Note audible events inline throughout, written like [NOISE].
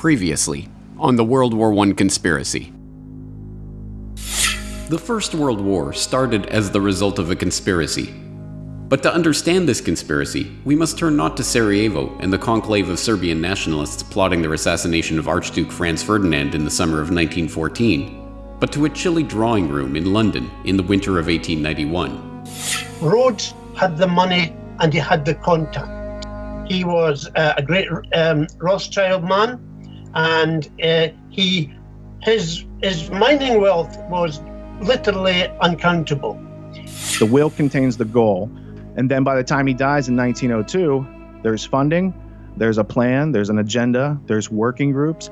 Previously, on the World War I conspiracy. The First World War started as the result of a conspiracy. But to understand this conspiracy, we must turn not to Sarajevo and the conclave of Serbian nationalists plotting their assassination of Archduke Franz Ferdinand in the summer of 1914, but to a chilly drawing room in London in the winter of 1891. Rhodes had the money and he had the contact. He was uh, a great um, Rothschild man, and uh, he his his mining wealth was literally uncountable. The will contains the goal, and then by the time he dies in 1902, there's funding, there's a plan, there's an agenda, there's working groups.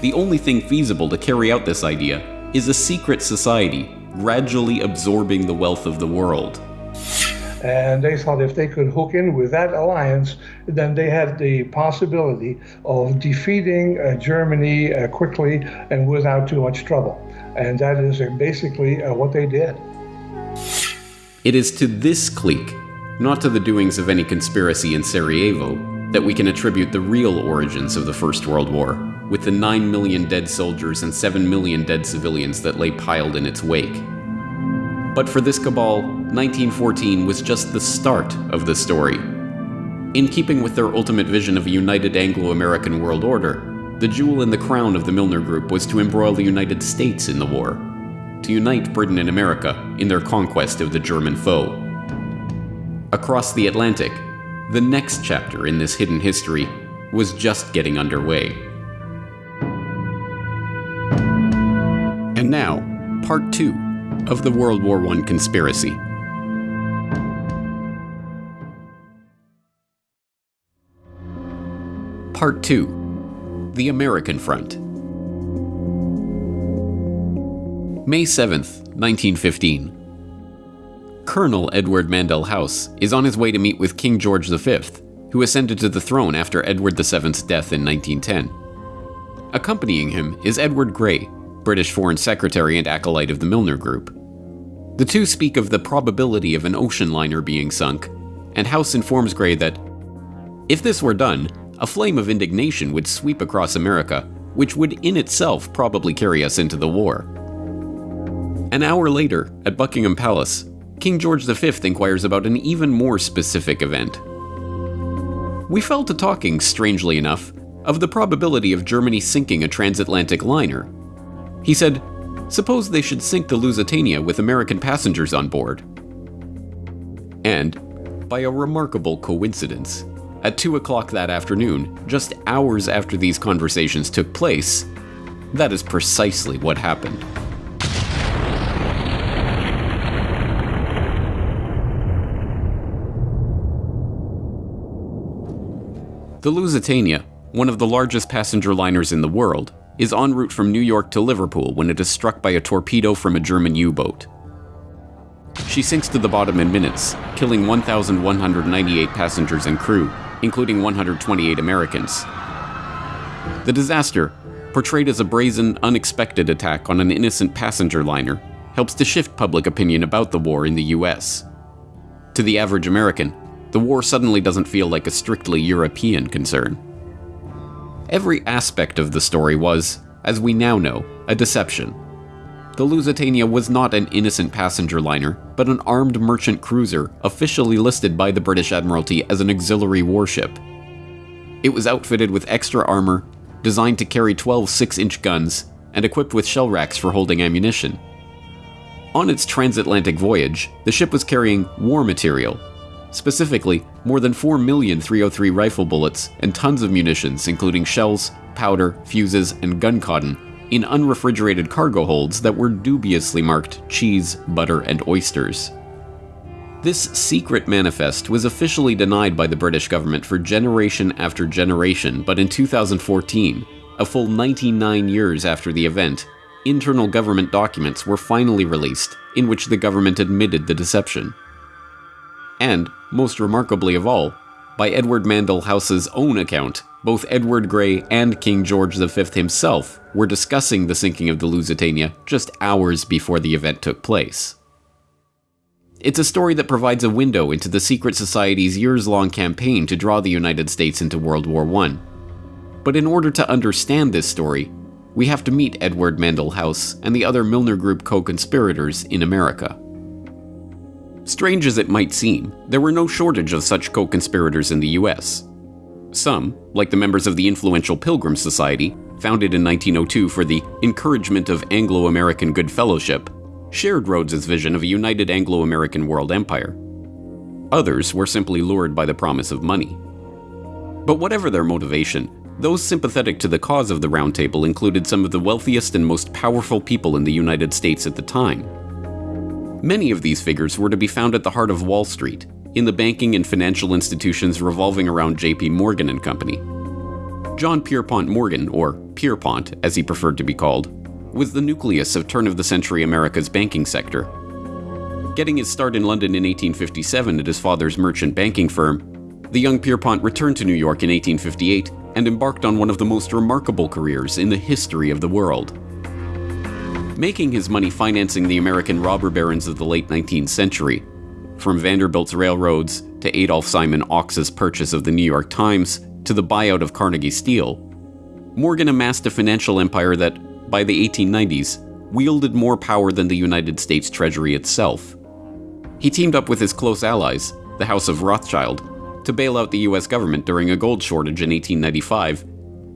The only thing feasible to carry out this idea is a secret society gradually absorbing the wealth of the world. And they thought if they could hook in with that alliance, then they had the possibility of defeating uh, Germany uh, quickly and without too much trouble. And that is uh, basically uh, what they did. It is to this clique, not to the doings of any conspiracy in Sarajevo, that we can attribute the real origins of the First World War, with the 9 million dead soldiers and 7 million dead civilians that lay piled in its wake. But for this cabal, 1914 was just the start of the story. In keeping with their ultimate vision of a united Anglo American world order, the jewel in the crown of the Milner Group was to embroil the United States in the war, to unite Britain and America in their conquest of the German foe. Across the Atlantic, the next chapter in this hidden history was just getting underway. And now, part two of the World War I conspiracy. Part 2 The American Front. May 7th, 1915. Colonel Edward Mandell House is on his way to meet with King George V, who ascended to the throne after Edward VII's death in 1910. Accompanying him is Edward Grey, British Foreign Secretary and acolyte of the Milner Group. The two speak of the probability of an ocean liner being sunk, and House informs Grey that, if this were done, a flame of indignation would sweep across America, which would in itself probably carry us into the war. An hour later, at Buckingham Palace, King George V inquires about an even more specific event. We fell to talking, strangely enough, of the probability of Germany sinking a transatlantic liner, he said, Suppose they should sink the Lusitania with American passengers on board. And, by a remarkable coincidence, at 2 o'clock that afternoon, just hours after these conversations took place, that is precisely what happened. The Lusitania, one of the largest passenger liners in the world, is en route from New York to Liverpool when it is struck by a torpedo from a German U-boat. She sinks to the bottom in minutes, killing 1,198 passengers and crew, including 128 Americans. The disaster, portrayed as a brazen, unexpected attack on an innocent passenger liner, helps to shift public opinion about the war in the US. To the average American, the war suddenly doesn't feel like a strictly European concern. Every aspect of the story was, as we now know, a deception. The Lusitania was not an innocent passenger liner, but an armed merchant cruiser officially listed by the British Admiralty as an auxiliary warship. It was outfitted with extra armor, designed to carry 12 6 inch guns, and equipped with shell racks for holding ammunition. On its transatlantic voyage, the ship was carrying war material, Specifically, more than 4 million 303 rifle bullets and tons of munitions, including shells, powder, fuses, and gun cotton, in unrefrigerated cargo holds that were dubiously marked cheese, butter, and oysters. This secret manifest was officially denied by the British government for generation after generation, but in 2014, a full 99 years after the event, internal government documents were finally released in which the government admitted the deception. And, most remarkably of all, by Edward Mandell House's own account, both Edward Grey and King George V himself were discussing the sinking of the Lusitania just hours before the event took place. It's a story that provides a window into the secret society's years long campaign to draw the United States into World War I. But in order to understand this story, we have to meet Edward Mandell House and the other Milner Group co conspirators in America. Strange as it might seem, there were no shortage of such co conspirators in the US. Some, like the members of the influential Pilgrim Society, founded in 1902 for the encouragement of Anglo American good fellowship, shared Rhodes's vision of a united Anglo American world empire. Others were simply lured by the promise of money. But whatever their motivation, those sympathetic to the cause of the Round Table included some of the wealthiest and most powerful people in the United States at the time. Many of these figures were to be found at the heart of Wall Street, in the banking and financial institutions revolving around JP Morgan and Company. John Pierpont Morgan, or Pierpont as he preferred to be called, was the nucleus of turn of the century America's banking sector. Getting his start in London in 1857 at his father's merchant banking firm, the young Pierpont returned to New York in 1858 and embarked on one of the most remarkable careers in the history of the world. Making his money financing the American robber barons of the late 19th century, from Vanderbilt's railroads to Adolph Simon Ochs's purchase of the New York Times to the buyout of Carnegie Steel, Morgan amassed a financial empire that by the 1890s, wielded more power than the United States Treasury itself. He teamed up with his close allies, the House of Rothschild, to bail out the US government during a gold shortage in 1895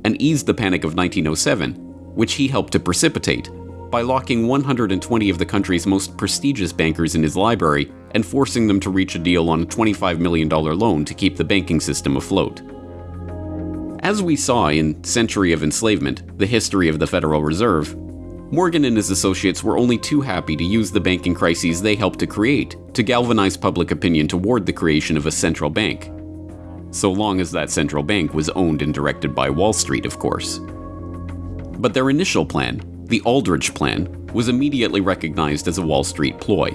and ease the Panic of 1907, which he helped to precipitate by locking 120 of the country's most prestigious bankers in his library and forcing them to reach a deal on a $25 million loan to keep the banking system afloat. As we saw in Century of Enslavement, the history of the Federal Reserve, Morgan and his associates were only too happy to use the banking crises they helped to create to galvanize public opinion toward the creation of a central bank. So long as that central bank was owned and directed by Wall Street, of course. But their initial plan, the Aldrich Plan, was immediately recognized as a Wall Street ploy.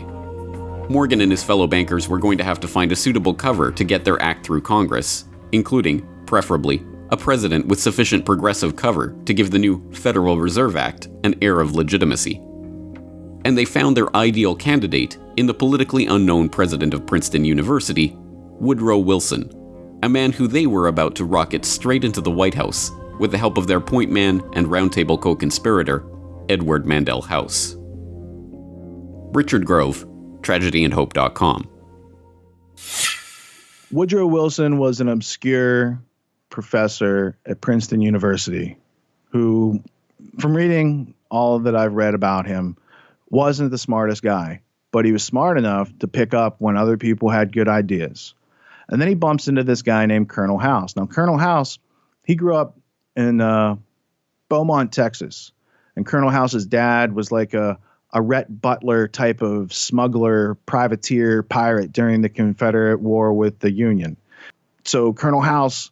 Morgan and his fellow bankers were going to have to find a suitable cover to get their act through Congress, including, preferably, a president with sufficient progressive cover to give the new Federal Reserve Act an air of legitimacy. And they found their ideal candidate in the politically unknown president of Princeton University, Woodrow Wilson, a man who they were about to rocket straight into the White House with the help of their point man and roundtable co conspirator, Edward Mandell House. Richard Grove, tragedyandhope.com. Woodrow Wilson was an obscure professor at Princeton University who, from reading all that I've read about him, wasn't the smartest guy, but he was smart enough to pick up when other people had good ideas. And then he bumps into this guy named Colonel House. Now, Colonel House, he grew up in uh, Beaumont, Texas. And Colonel House's dad was like a, a Rhett Butler type of smuggler, privateer, pirate during the Confederate War with the Union. So Colonel House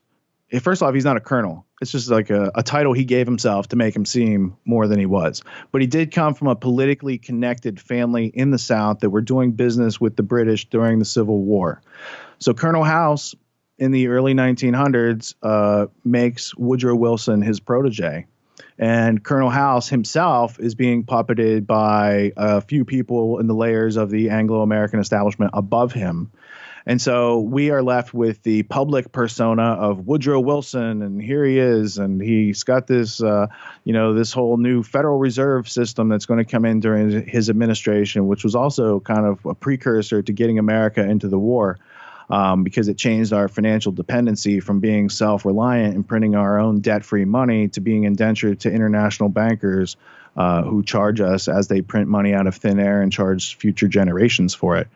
first off, he's not a colonel. It's just like a, a, title he gave himself to make him seem more than he was. But he did come from a politically connected family in the South that were doing business with the British during the Civil War. So Colonel House in the early 1900s uh, makes Woodrow Wilson his protege. And Colonel House himself is being puppeted by a few people in the layers of the Anglo American establishment above him. And so we are left with the public persona of Woodrow Wilson, and here he is, and he's got this, uh, you know, this whole new Federal Reserve system that's going to come in during his administration, which was also kind of a precursor to getting America into the war. Um, because it changed our financial dependency from being self reliant and printing our own debt free money to being indentured to international bankers uh, who charge us as they print money out of thin air and charge future generations for it.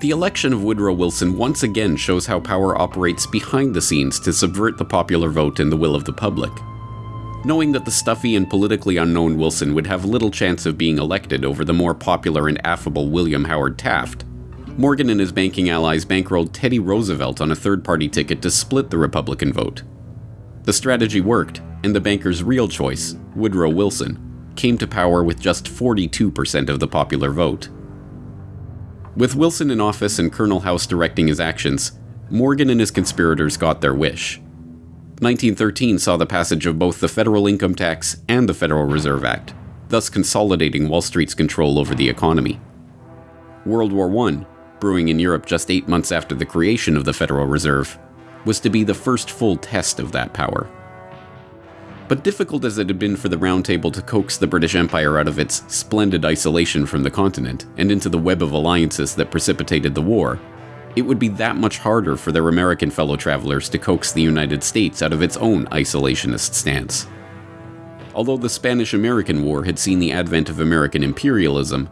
The election of Woodrow Wilson once again shows how power operates behind the scenes to subvert the popular vote and the will of the public. Knowing that the stuffy and politically unknown Wilson would have little chance of being elected over the more popular and affable William Howard Taft, Morgan and his banking allies bankrolled Teddy Roosevelt on a third party ticket to split the Republican vote. The strategy worked, and the banker's real choice, Woodrow Wilson, came to power with just 42% of the popular vote. With Wilson in office and Colonel House directing his actions, Morgan and his conspirators got their wish. 1913 saw the passage of both the Federal Income Tax and the Federal Reserve Act, thus consolidating Wall Street's control over the economy. World War I, brewing in Europe just eight months after the creation of the Federal Reserve, was to be the first full test of that power. But difficult as it had been for the Round Table to coax the British Empire out of its splendid isolation from the continent and into the web of alliances that precipitated the war, it would be that much harder for their American fellow travelers to coax the United States out of its own isolationist stance. Although the Spanish American War had seen the advent of American imperialism,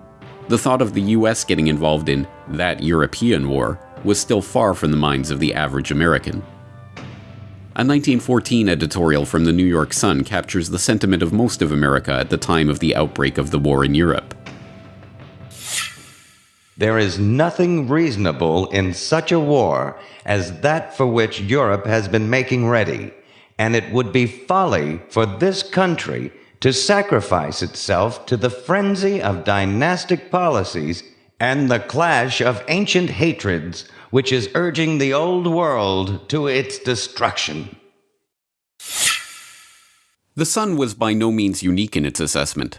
the thought of the US getting involved in that European war was still far from the minds of the average American. A 1914 editorial from the New York Sun captures the sentiment of most of America at the time of the outbreak of the war in Europe. There is nothing reasonable in such a war as that for which Europe has been making ready, and it would be folly for this country to sacrifice itself to the frenzy of dynastic policies and the clash of ancient hatreds which is urging the old world to its destruction. The Sun was by no means unique in its assessment.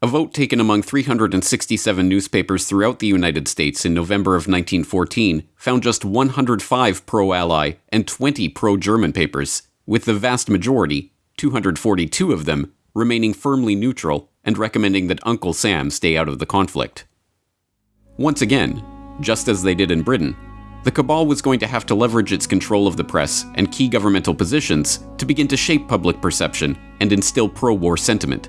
A vote taken among 367 newspapers throughout the United States in November of 1914 found just 105 pro Ally and 20 pro German papers, with the vast majority, 242 of them, remaining firmly neutral and recommending that Uncle Sam stay out of the conflict. Once again, just as they did in Britain, the cabal was going to have to leverage its control of the press and key governmental positions to begin to shape public perception and instill pro war sentiment.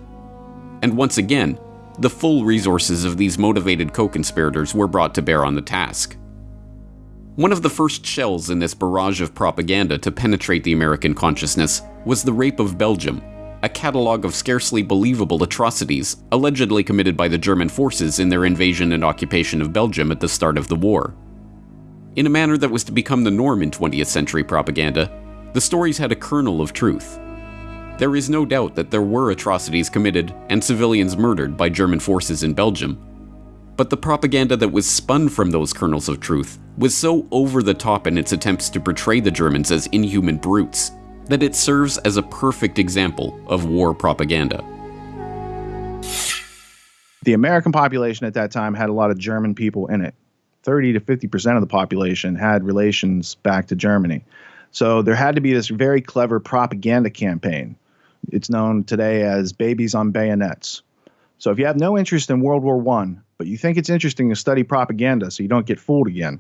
And once again, the full resources of these motivated co conspirators were brought to bear on the task. One of the first shells in this barrage of propaganda to penetrate the American consciousness was the rape of Belgium a catalogue of scarcely believable atrocities allegedly committed by the German forces in their invasion and occupation of Belgium at the start of the war. In a manner that was to become the norm in 20th century propaganda, the stories had a kernel of truth. There is no doubt that there were atrocities committed and civilians murdered by German forces in Belgium. But the propaganda that was spun from those kernels of truth was so over the top in its attempts to portray the Germans as inhuman brutes that it serves as a perfect example of war propaganda. The American population at that time had a lot of German people in it. 30 to 50% of the population had relations back to Germany. So there had to be this very clever propaganda campaign. It's known today as Babies on Bayonets. So if you have no interest in World War One, but you think it's interesting to study propaganda so you don't get fooled again,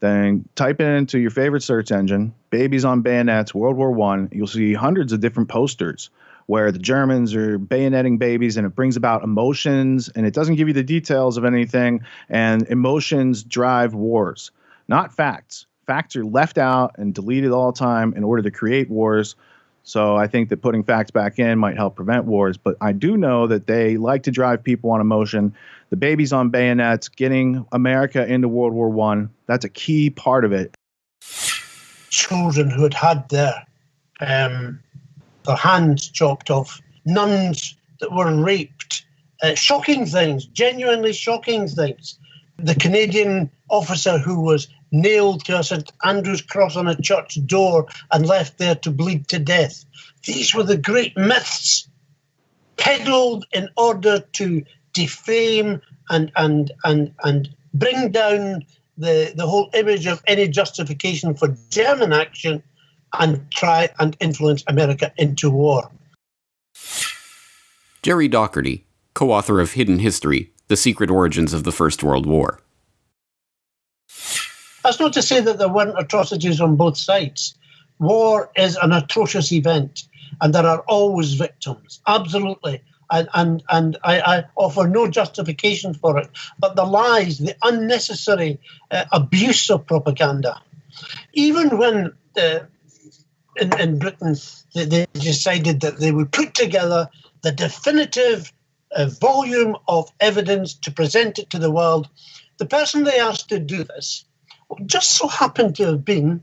then type it into your favorite search engine, babies on bayonets, World War One. You'll see hundreds of different posters where the Germans are bayoneting babies and it brings about emotions and it doesn't give you the details of anything. And emotions drive wars, not facts. Facts are left out and deleted all the time in order to create wars. So I think that putting facts back in might help prevent wars. But I do know that they like to drive people on emotion. The babies on bayonets, getting America into World War One, that's a key part of it. Children who had had their um, their hands chopped off, nuns that were raped, uh, shocking things, genuinely shocking things. The Canadian officer who was nailed to a St Andrew's cross on a church door and left there to bleed to death. These were the great myths peddled in order to defame and and and and bring down the, the whole image of any justification for German action and try and influence America into war. Gerry Docherty, co author of Hidden History The Secret Origins of the First World War. That's not to say that there weren't atrocities on both sides. War is an atrocious event, and there are always victims, absolutely. And, and, and I, I offer no justification for it. But the lies, the unnecessary uh, abuse of propaganda, even when uh, in, in Britain they, they decided that they would put together the definitive uh, volume of evidence to present it to the world, the person they asked to do this just so happened to have been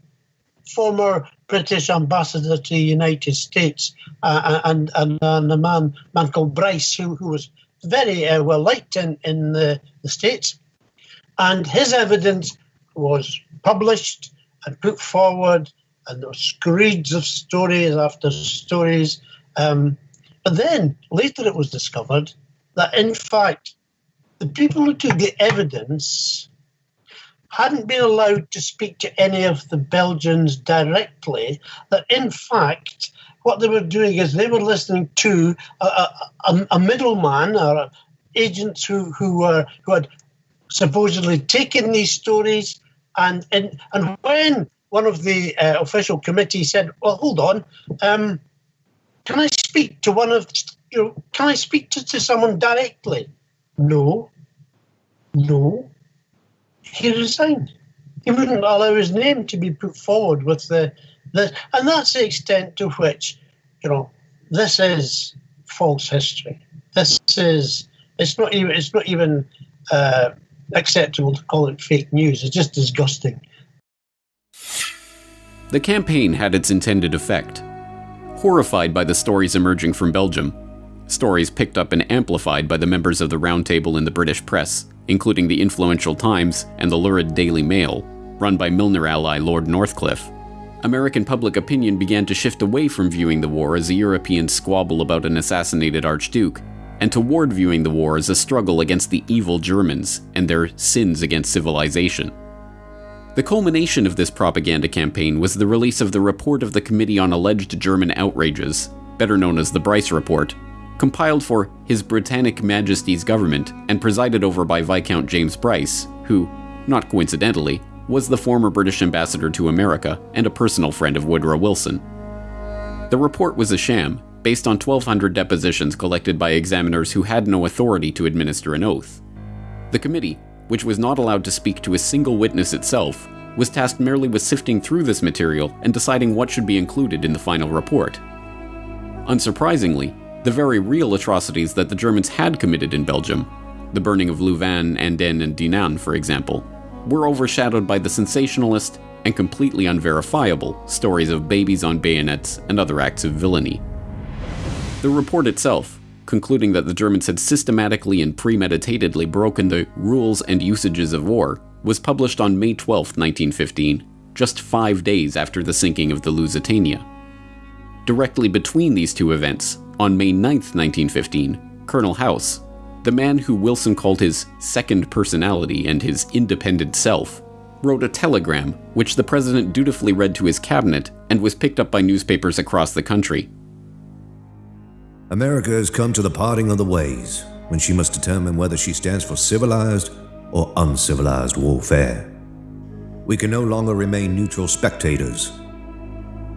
former British ambassador to the United States uh, and, and, and a man, man called Bryce, who, who was very uh, well liked in, in the, the States. And his evidence was published and put forward, and there were screeds of stories after stories. Um, but then later it was discovered that, in fact, the people who took the evidence hadn't been allowed to speak to any of the Belgians directly, that in fact, what they were doing is they were listening to a, a, a middleman or agents who, who were who had supposedly taken these stories and and, and when one of the uh, official committee said, "Well, hold on, um, can I speak to one of you know, can I speak to, to someone directly?" No, no. He resigned. He wouldn't allow his name to be put forward with the, the and that's the extent to which, you know, this is false history. This is it's not even it's not even uh, acceptable to call it fake news. It's just disgusting. The campaign had its intended effect. Horrified by the stories emerging from Belgium, stories picked up and amplified by the members of the Round Table in the British press, including the influential Times and the lurid Daily Mail, run by Milner ally Lord Northcliffe, American public opinion began to shift away from viewing the war as a European squabble about an assassinated Archduke, and toward viewing the war as a struggle against the evil Germans and their sins against civilization. The culmination of this propaganda campaign was the release of the report of the Committee on Alleged German Outrages, better known as the Bryce Report, compiled for His Britannic Majesty's government and presided over by Viscount James Bryce, who, not coincidentally, was the former British ambassador to America and a personal friend of Woodrow Wilson. The report was a sham, based on 1,200 depositions collected by examiners who had no authority to administer an oath. The committee, which was not allowed to speak to a single witness itself, was tasked merely with sifting through this material and deciding what should be included in the final report. Unsurprisingly, the very real atrocities that the Germans had committed in Belgium, the burning of Louvain, Andenne, and Dinant, for example, were overshadowed by the sensationalist and completely unverifiable stories of babies on bayonets and other acts of villainy. The report itself, concluding that the Germans had systematically and premeditatedly broken the rules and usages of war, was published on May 12, 1915, just five days after the sinking of the Lusitania. Directly between these two events, on May 9, 1915, Colonel House, the man who Wilson called his second personality and his independent self, wrote a telegram which the president dutifully read to his cabinet and was picked up by newspapers across the country. America has come to the parting of the ways when she must determine whether she stands for civilized or uncivilized warfare. We can no longer remain neutral spectators.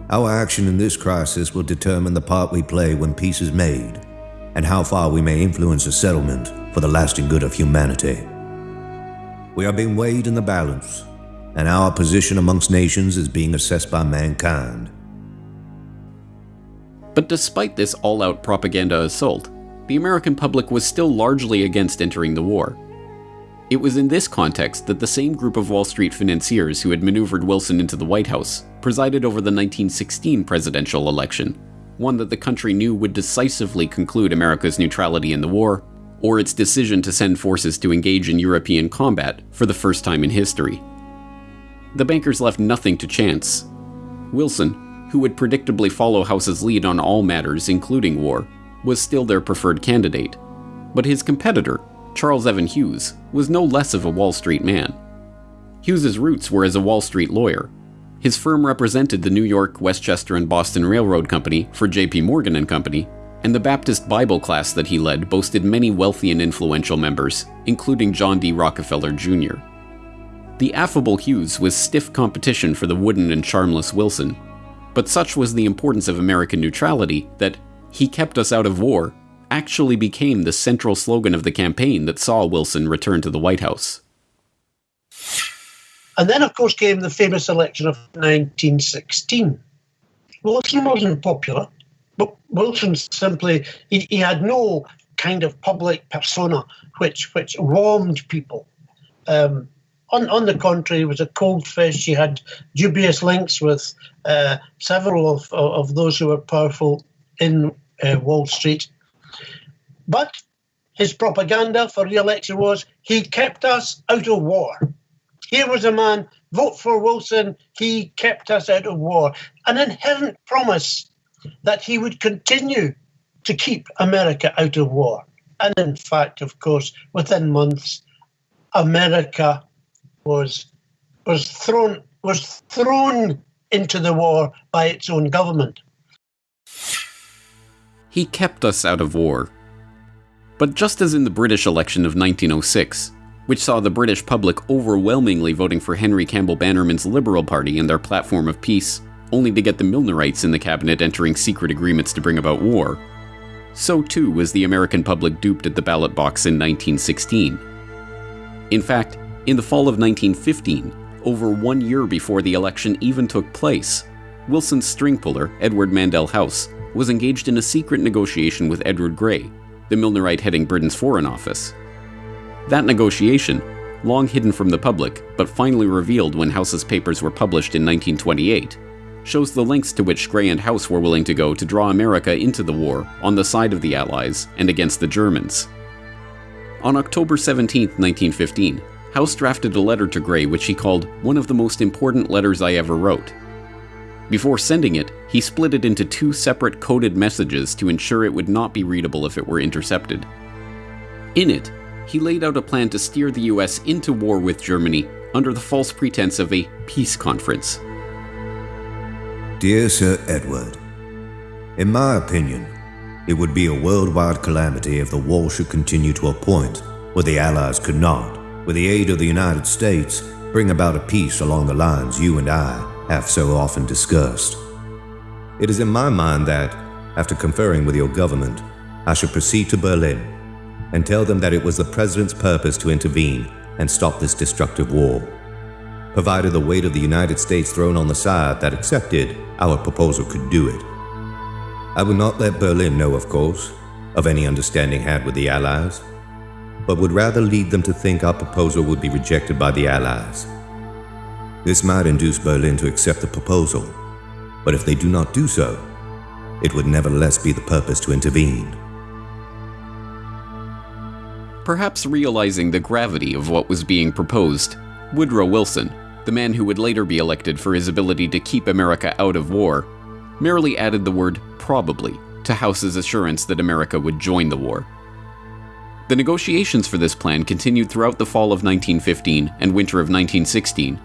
Our action in this crisis will determine the part we play when peace is made and how far we may influence a settlement for the lasting good of humanity. We are being weighed in the balance, and our position amongst nations is being assessed by mankind. But despite this all out propaganda assault, the American public was still largely against entering the war. It was in this context that the same group of Wall Street financiers who had maneuvered Wilson into the White House presided over the 1916 presidential election, one that the country knew would decisively conclude America's neutrality in the war, or its decision to send forces to engage in European combat for the first time in history. The bankers left nothing to chance. Wilson, who would predictably follow House's lead on all matters, including war, was still their preferred candidate. But his competitor, Charles Evans Hughes, was no less of a Wall Street man. Hughes's roots were as a Wall Street lawyer. His firm represented the New York, Westchester, and Boston Railroad Company for J.P. Morgan and Company, and the Baptist Bible class that he led boasted many wealthy and influential members, including John D. Rockefeller Jr. The affable Hughes was stiff competition for the wooden and charmless Wilson, but such was the importance of American neutrality that he kept us out of war actually became the central slogan of the campaign that saw Wilson return to the White House. And then, of course, came the famous election of 1916. Wilson wasn't popular, but Wilson simply, he, he had no kind of public persona which, which warmed people. Um, on, on the contrary, he was a cold fish. He had dubious links with uh, several of, of those who were powerful in uh, Wall Street. But his propaganda for re election was he kept us out of war. Here was a man, vote for Wilson, he kept us out of war. An inherent promise that he would continue to keep America out of war. And in fact, of course, within months, America was was thrown was thrown into the war by its own government. He kept us out of war. But just as in the British election of 1906, which saw the British public overwhelmingly voting for Henry Campbell Bannerman's Liberal Party and their platform of peace, only to get the Milnerites in the cabinet entering secret agreements to bring about war, so too was the American public duped at the ballot box in 1916. In fact, in the fall of 1915, over one year before the election even took place, Wilson's string puller, Edward Mandell House, was engaged in a secret negotiation with Edward Grey, the Milnerite heading Britain's Foreign Office. That negotiation, long hidden from the public but finally revealed when House's papers were published in 1928, shows the lengths to which Grey and House were willing to go to draw America into the war on the side of the Allies and against the Germans. On October 17, 1915, House drafted a letter to Grey which he called one of the most important letters I ever wrote. Before sending it, he split it into two separate coded messages to ensure it would not be readable if it were intercepted. In it, he laid out a plan to steer the US into war with Germany under the false pretense of a peace conference. Dear Sir Edward, in my opinion, it would be a worldwide calamity if the war should continue to a point where the Allies could not, with the aid of the United States, bring about a peace along the lines you and I have so often discussed. It is in my mind that, after conferring with your government, I should proceed to Berlin and tell them that it was the President's purpose to intervene and stop this destructive war, provided the weight of the United States thrown on the side that accepted our proposal could do it. I would not let Berlin know, of course, of any understanding had with the Allies, but would rather lead them to think our proposal would be rejected by the Allies this might induce Berlin to accept the proposal, but if they do not do so, it would nevertheless be the purpose to intervene. Perhaps realizing the gravity of what was being proposed, Woodrow Wilson, the man who would later be elected for his ability to keep America out of war, merely added the word probably to House's assurance that America would join the war. The negotiations for this plan continued throughout the fall of 1915 and winter of 1916,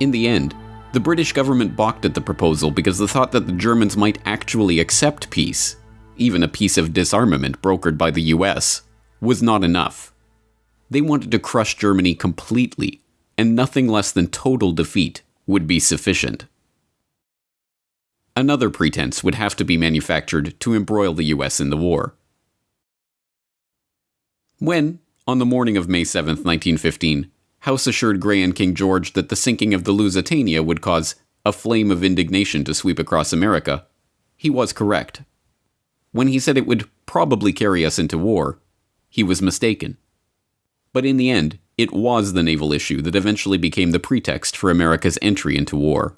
in the end, the British government balked at the proposal because the thought that the Germans might actually accept peace, even a peace of disarmament brokered by the US, was not enough. They wanted to crush Germany completely, and nothing less than total defeat would be sufficient. Another pretense would have to be manufactured to embroil the US in the war. When, on the morning of May 7, 1915, House assured Grey and King George that the sinking of the Lusitania would cause a flame of indignation to sweep across America. He was correct. When he said it would probably carry us into war, he was mistaken. But in the end, it was the naval issue that eventually became the pretext for America's entry into war.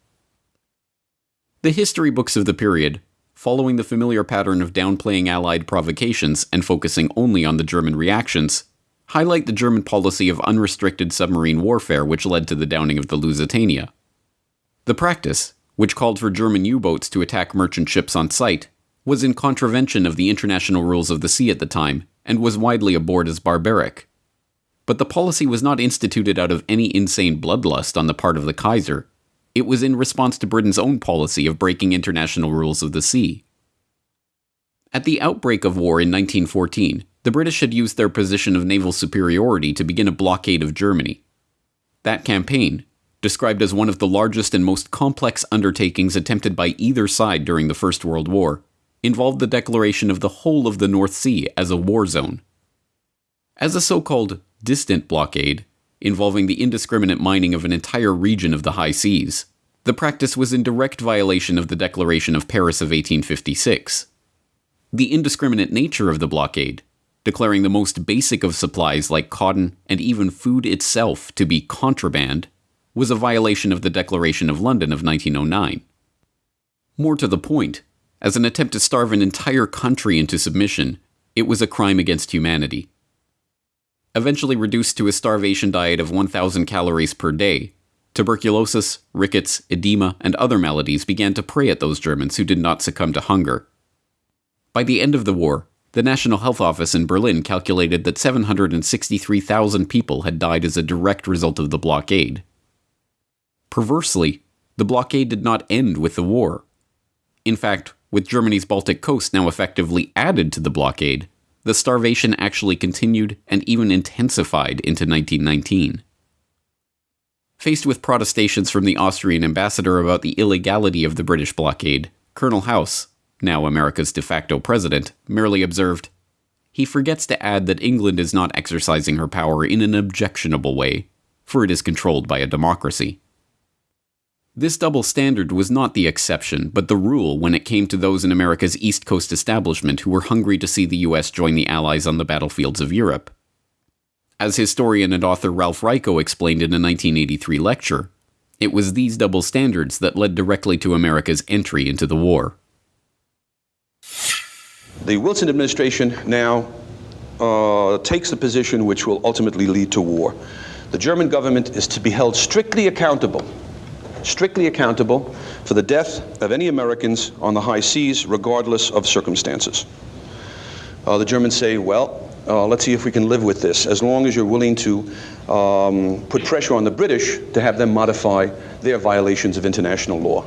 The history books of the period, following the familiar pattern of downplaying Allied provocations and focusing only on the German reactions, highlight the German policy of unrestricted submarine warfare which led to the downing of the Lusitania. The practice, which called for German U boats to attack merchant ships on sight, was in contravention of the international rules of the sea at the time and was widely abhorred as barbaric. But the policy was not instituted out of any insane bloodlust on the part of the Kaiser. It was in response to Britain's own policy of breaking international rules of the sea. At the outbreak of war in 1914, the British had used their position of naval superiority to begin a blockade of Germany. That campaign, described as one of the largest and most complex undertakings attempted by either side during the First World War, involved the declaration of the whole of the North Sea as a war zone. As a so called distant blockade, involving the indiscriminate mining of an entire region of the high seas, the practice was in direct violation of the Declaration of Paris of 1856. The indiscriminate nature of the blockade declaring the most basic of supplies like cotton and even food itself to be contraband, was a violation of the Declaration of London of 1909. More to the point, as an attempt to starve an entire country into submission, it was a crime against humanity. Eventually reduced to a starvation diet of 1,000 calories per day, tuberculosis, rickets, edema, and other maladies began to prey at those Germans who did not succumb to hunger. By the end of the war, the National Health Office in Berlin calculated that 763,000 people had died as a direct result of the blockade. Perversely, the blockade did not end with the war. In fact, with Germany's Baltic coast now effectively added to the blockade, the starvation actually continued and even intensified into 1919. Faced with protestations from the Austrian ambassador about the illegality of the British blockade, Colonel House, now America's de facto president, merely observed, He forgets to add that England is not exercising her power in an objectionable way, for it is controlled by a democracy. This double standard was not the exception, but the rule when it came to those in America's East Coast establishment who were hungry to see the US join the Allies on the battlefields of Europe. As historian and author Ralph Raico explained in a 1983 lecture, it was these double standards that led directly to America's entry into the war. The Wilson administration now uh, takes the position which will ultimately lead to war. The German government is to be held strictly accountable strictly accountable for the death of any Americans on the high seas, regardless of circumstances. Uh, the Germans say, well, uh, let's see if we can live with this, as long as you're willing to um, put pressure on the British to have them modify their violations of international law.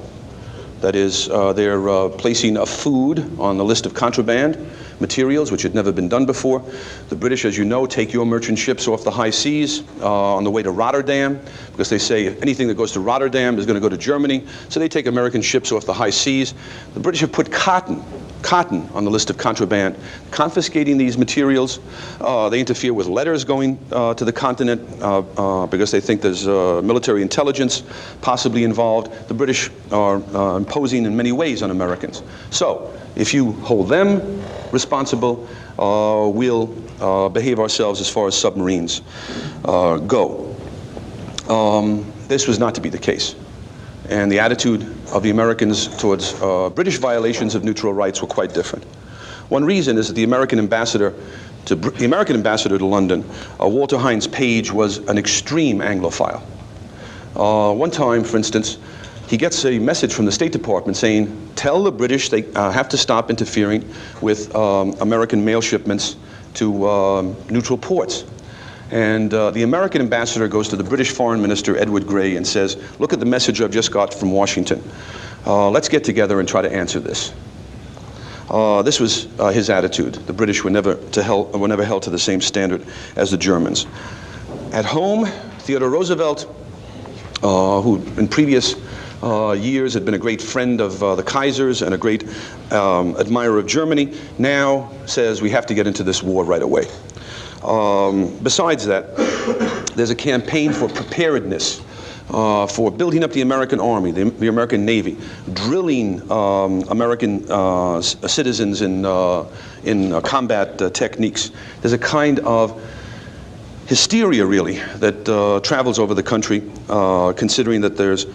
That is, uh, they're uh, placing a food on the list of contraband materials, which had never been done before. The British, as you know, take your merchant ships off the high seas uh, on the way to Rotterdam, because they say anything that goes to Rotterdam is going to go to Germany. So they take American ships off the high seas. The British have put cotton cotton on the list of contraband, confiscating these materials. Uh, they interfere with letters going uh, to the continent uh, uh because they think there's uh, military intelligence possibly involved. The British are imposing in many ways on Americans. So if you hold them responsible, we'll behave ourselves as far as submarines go. Um, this was not to be the case and the attitude of the Americans towards uh, British violations of neutral rights were quite different. One reason is that the American ambassador to the American ambassador to London, uh, Walter Hines Page, was an extreme Anglophile. Uh, one time, for instance, he gets a message from the State Department saying, "Tell the British they uh, have to stop interfering with um, American mail shipments to um, neutral ports." And uh, the American ambassador goes to the British Foreign Minister, Edward Grey, and says, Look at the message I've just got from Washington. Uh, let's get together and try to answer this. Uh, this was uh, his attitude. The British were never, to were never held to the same standard as the Germans. At home, Theodore Roosevelt, uh, who in previous uh, years had been a great friend of uh, the Kaisers and a great um, admirer of Germany, now says we have to get into this war right away. Um, besides that, there's a campaign for preparedness. Uh, for building up the American Army, the, the American Navy, drilling um, American uh, citizens in, uh, in uh, combat uh, techniques. There's a kind of hysteria, really, that uh, travels over the country, considering that there's,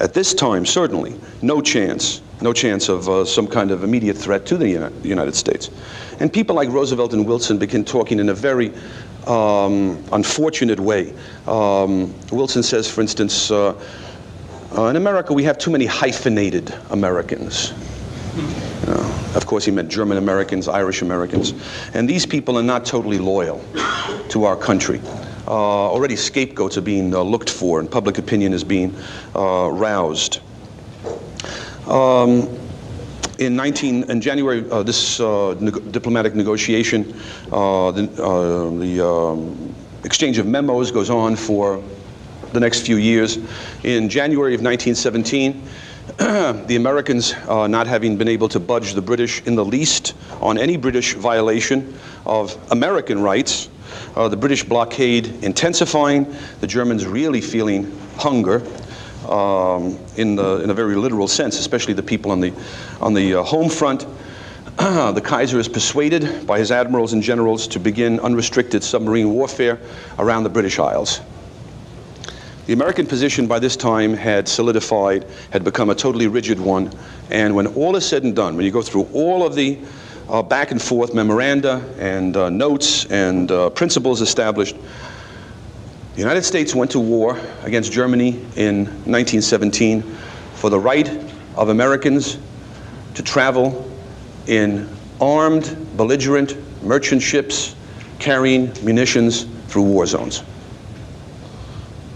at this time, certainly, no chance, no chance of some kind of immediate threat to the United States. And people like Roosevelt and Wilson begin talking in a very um, unfortunate way. Um, Wilson says, for instance, uh, uh, in America we have too many hyphenated Americans. Uh, of course, he meant German Americans, Irish Americans. And these people are not totally loyal to our country. Uh, already scapegoats are being uh, looked for, and public opinion is being uh, roused. Um, in 19 in January, uh, this uh, diplomatic negotiation, uh, the, the um, exchange of memos goes on for the next few years. In January of 1917, [CLEARS THROAT] the Americans not having been able to budge the British in the least on any British violation of American rights, the British blockade intensifying, the Germans really feeling hunger um, in, the, in a very literal sense, especially the people on the, on the uh, home front. [CLEARS THROAT] the Kaiser is persuaded by his admirals and generals to begin unrestricted submarine warfare around the British Isles. The American position by this time had solidified, had become a totally rigid one, and when all is said and done, when you go through all of the uh, back and forth memoranda and uh, notes and uh, principles established, the United States went to war against Germany in 1917 for the right of Americans to travel in armed, belligerent merchant ships carrying munitions through war zones.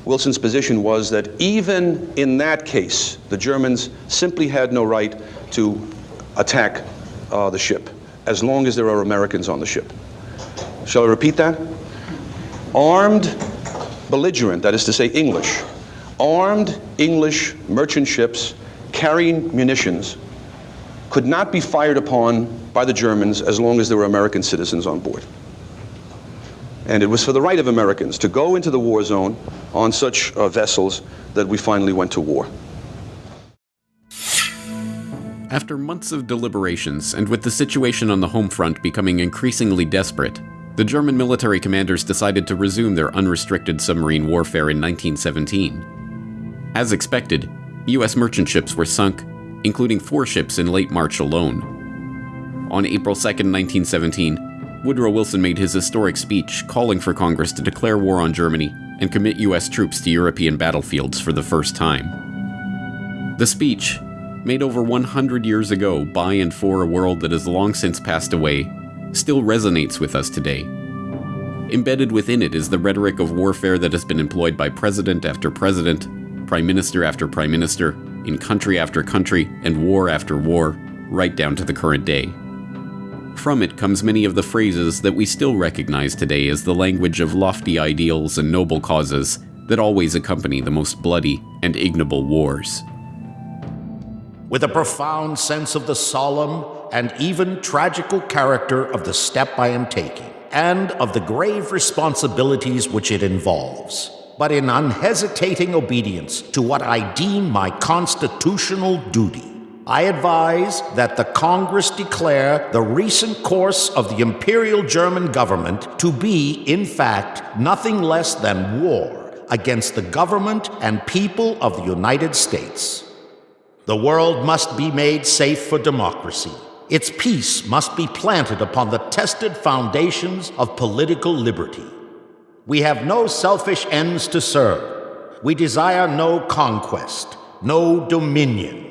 Wilson's position was that even in that case, the Germans simply had no right to attack uh, the ship as long as there are Americans on the ship. Shall I repeat that? Armed belligerent, that is to say, English, armed English merchant ships carrying munitions could not be fired upon by the Germans as long as there were American citizens on board. And it was for the right of Americans to go into the war zone on such uh, vessels that we finally went to war. After months of deliberations, and with the situation on the home front becoming increasingly desperate, the German military commanders decided to resume their unrestricted submarine warfare in 1917. As expected, U.S. merchant ships were sunk, including four ships in late March alone. On April 2, 1917, Woodrow Wilson made his historic speech calling for Congress to declare war on Germany and commit U.S. troops to European battlefields for the first time. The speech, made over 100 years ago by and for a world that has long since passed away, still resonates with us today. Embedded within it is the rhetoric of warfare that has been employed by president after president, prime minister after prime minister, in country after country, and war after war, right down to the current day. From it comes many of the phrases that we still recognize today as the language of lofty ideals and noble causes that always accompany the most bloody and ignoble wars. With a profound sense of the solemn and even tragical character of the step I am taking, and of the grave responsibilities which it involves, but in unhesitating obedience to what I deem my constitutional duty. I advise that the Congress declare the recent course of the Imperial German government to be, in fact, nothing less than war against the government and people of the United States. The world must be made safe for democracy. Its peace must be planted upon the tested foundations of political liberty. We have no selfish ends to serve. We desire no conquest, no dominion.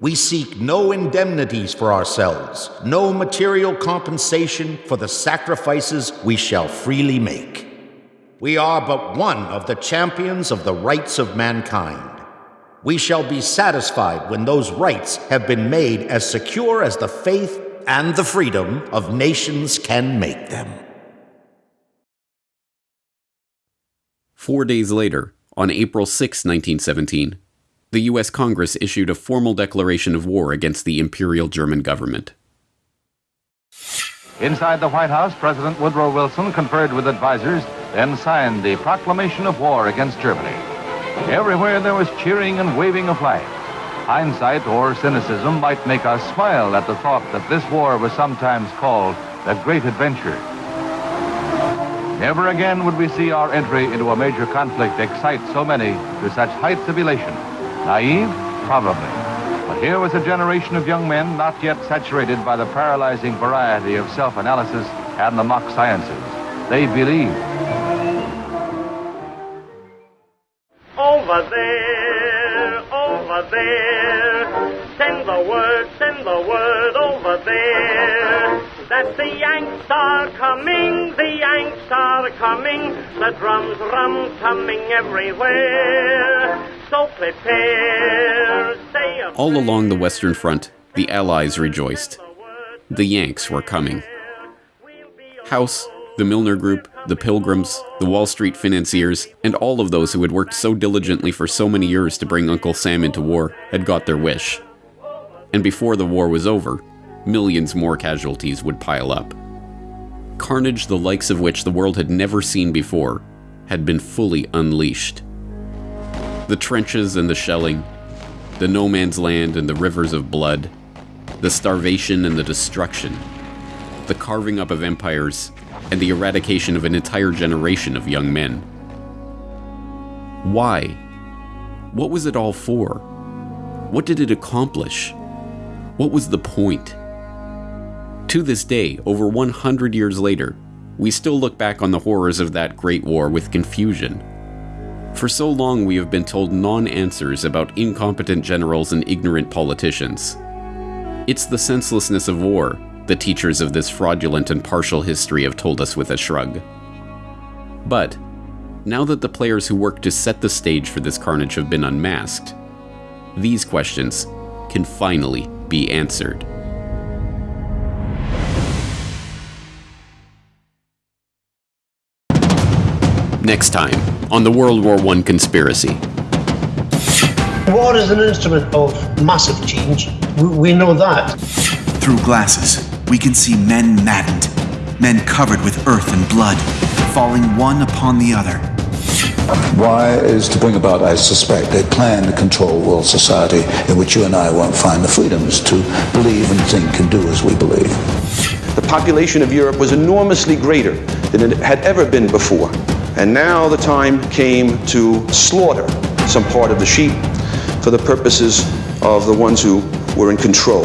We seek no indemnities for ourselves, no material compensation for the sacrifices we shall freely make. We are but one of the champions of the rights of mankind. We shall be satisfied when those rights have been made as secure as the faith and the freedom of nations can make them. Four days later, on April 6, 1917, the U.S. Congress issued a formal declaration of war against the Imperial German government. Inside the White House, President Woodrow Wilson conferred with advisers, then signed the proclamation of war against Germany. Everywhere there was cheering and waving of flags. Hindsight or cynicism might make us smile at the thought that this war was sometimes called the Great Adventure. Never again would we see our entry into a major conflict excite so many to such heights of elation. Naive? Probably. But here was a generation of young men not yet saturated by the paralyzing variety of self-analysis and the mock sciences. They believed. Over there, over there, send the word, send the word over there. That the Yanks are coming, the Yanks are coming, the drums rum coming everywhere. So prepare, All along the Western Front, the Allies rejoiced. The Yanks were coming. House, the Milner Group, the Pilgrims, the Wall Street financiers, and all of those who had worked so diligently for so many years to bring Uncle Sam into war had got their wish. And before the war was over, millions more casualties would pile up. Carnage the likes of which the world had never seen before had been fully unleashed. The trenches and the shelling, the no man's land and the rivers of blood, the starvation and the destruction, the carving up of empires, and the eradication of an entire generation of young men. Why? What was it all for? What did it accomplish? What was the point? To this day, over 100 years later, we still look back on the horrors of that great war with confusion. For so long, we have been told non answers about incompetent generals and ignorant politicians. It's the senselessness of war the teachers of this fraudulent and partial history have told us with a shrug. But, Now that the players who worked to set the stage for this carnage have been unmasked, these questions can finally be answered. Next time on the World War I conspiracy. War is an instrument of massive change. We, we know that. Through glasses, we can see men maddened, men covered with earth and blood, falling one upon the other. Why is to bring about, I suspect, a plan to control world society in which you and I won't find the freedoms to believe and think and do as we believe. The population of Europe was enormously greater than it had ever been before. And now the time came to slaughter some part of the sheep for the purposes of the ones who were in control.